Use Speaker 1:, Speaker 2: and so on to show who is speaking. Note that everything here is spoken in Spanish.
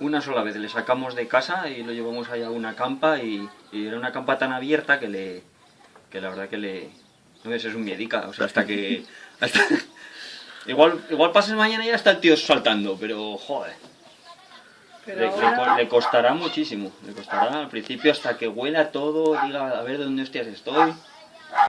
Speaker 1: una sola vez. Le sacamos de casa y lo llevamos allá a una campa y, y era una campa tan abierta que le... que la verdad que le... No ves, es un miedica, o sea, hasta que... hasta- igual, igual pasas mañana y ya está el tío saltando, pero joder.
Speaker 2: Pero
Speaker 1: Le,
Speaker 2: ahora,
Speaker 1: le costará muchísimo, le costará al principio hasta que huela todo, diga a ver de dónde hostias estoy.